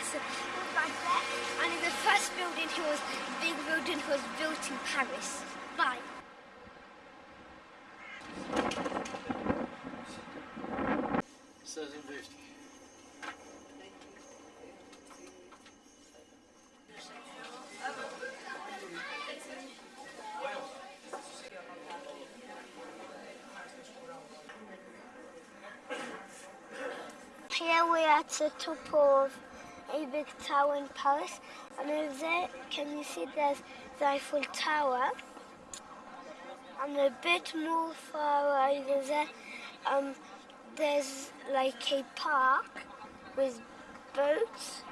Montparnasse, back there, and in the first building he was, big building was built in Paris. Bye. Seize fifty. Here we are at the top of big tower in Paris, and over there, can you see there's the Eiffel Tower? And a bit more far over there, um, there's like a park with boats